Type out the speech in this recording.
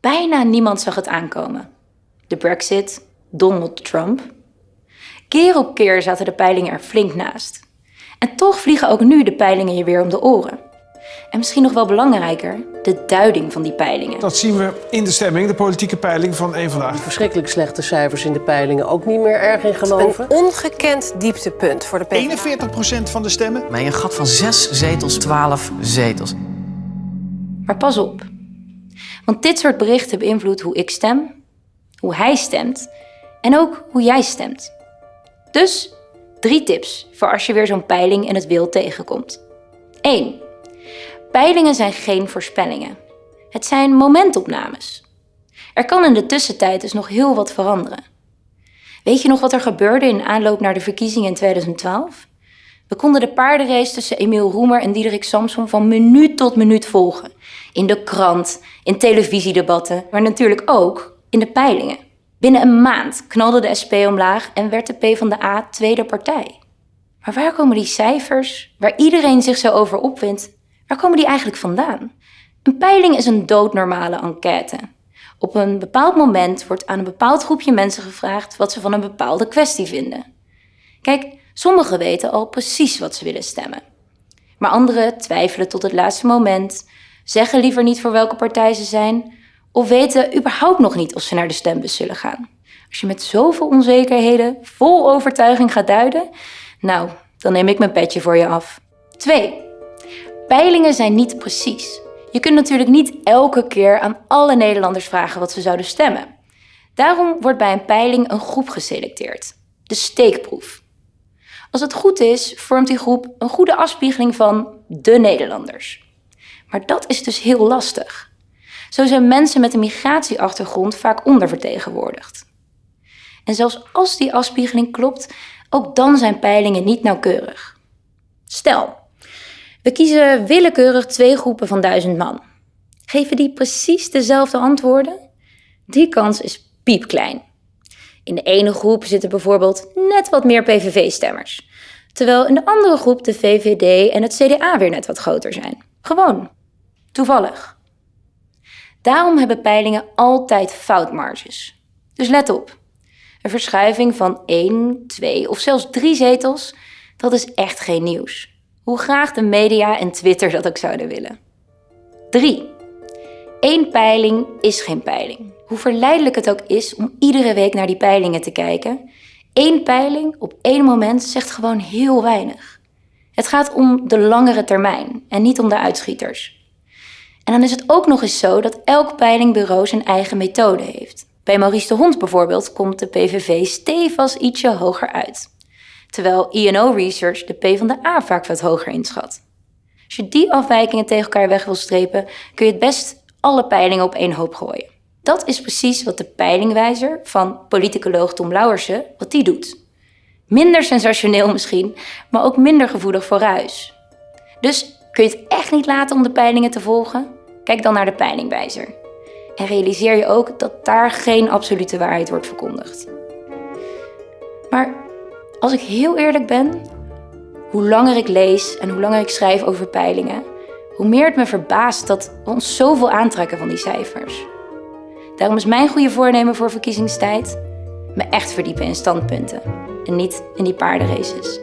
Bijna niemand zag het aankomen. De Brexit, Donald Trump. Keer op keer zaten de peilingen er flink naast. En toch vliegen ook nu de peilingen je weer om de oren. En misschien nog wel belangrijker, de duiding van die peilingen. Dat zien we in de stemming, de politieke peiling van één vandaag. Verschrikkelijk slechte cijfers in de peilingen. Ook niet meer erg in geloven. Een ongekend dieptepunt voor de PvdA. 41% van de stemmen. Bij een gat van 6 zetels, 12 zetels. Maar pas op. Want dit soort berichten beïnvloedt hoe ik stem, hoe hij stemt en ook hoe jij stemt. Dus drie tips voor als je weer zo'n peiling in het wild tegenkomt. 1. Peilingen zijn geen voorspellingen. Het zijn momentopnames. Er kan in de tussentijd dus nog heel wat veranderen. Weet je nog wat er gebeurde in aanloop naar de verkiezingen in 2012? We konden de paardenrace tussen Emiel Roemer en Diederik Samson van minuut tot minuut volgen. In de krant, in televisiedebatten, maar natuurlijk ook in de peilingen. Binnen een maand knalde de SP omlaag en werd de PvdA tweede partij. Maar waar komen die cijfers, waar iedereen zich zo over opwindt, waar komen die eigenlijk vandaan? Een peiling is een doodnormale enquête. Op een bepaald moment wordt aan een bepaald groepje mensen gevraagd wat ze van een bepaalde kwestie vinden. Kijk, sommigen weten al precies wat ze willen stemmen. Maar anderen twijfelen tot het laatste moment, zeggen liever niet voor welke partij ze zijn of weten überhaupt nog niet of ze naar de stembus zullen gaan. Als je met zoveel onzekerheden vol overtuiging gaat duiden, nou, dan neem ik mijn petje voor je af. 2. Peilingen zijn niet precies. Je kunt natuurlijk niet elke keer aan alle Nederlanders vragen wat ze zouden stemmen. Daarom wordt bij een peiling een groep geselecteerd, de steekproef. Als het goed is, vormt die groep een goede afspiegeling van de Nederlanders. Maar dat is dus heel lastig. Zo zijn mensen met een migratieachtergrond vaak ondervertegenwoordigd. En zelfs als die afspiegeling klopt, ook dan zijn peilingen niet nauwkeurig. Stel, we kiezen willekeurig twee groepen van duizend man. Geven die precies dezelfde antwoorden? Die kans is piepklein. In de ene groep zitten bijvoorbeeld net wat meer PVV-stemmers, terwijl in de andere groep de VVD en het CDA weer net wat groter zijn. Gewoon. Toevallig. Daarom hebben peilingen altijd foutmarges. Dus let op. Een verschuiving van 1, 2 of zelfs 3 zetels, dat is echt geen nieuws. Hoe graag de media en Twitter dat ook zouden willen. 3. Eén peiling is geen peiling. Hoe verleidelijk het ook is om iedere week naar die peilingen te kijken, één peiling op één moment zegt gewoon heel weinig. Het gaat om de langere termijn en niet om de uitschieters. En dan is het ook nog eens zo dat elk peilingbureau zijn eigen methode heeft. Bij Maurice de Hond bijvoorbeeld komt de PVV stevast ietsje hoger uit. Terwijl INO Research de P van de A vaak wat hoger inschat. Als je die afwijkingen tegen elkaar weg wil strepen, kun je het best alle peilingen op één hoop gooien. Dat is precies wat de peilingwijzer van politicoloog Tom Lauwersen, wat die doet. Minder sensationeel misschien, maar ook minder gevoelig voor ruis. Dus kun je het echt niet laten om de peilingen te volgen? Kijk dan naar de peilingwijzer. En realiseer je ook dat daar geen absolute waarheid wordt verkondigd. Maar als ik heel eerlijk ben, hoe langer ik lees en hoe langer ik schrijf over peilingen, hoe meer het me verbaast dat we ons zoveel aantrekken van die cijfers. Daarom is mijn goede voornemen voor verkiezingstijd me echt verdiepen in standpunten en niet in die paardenraces.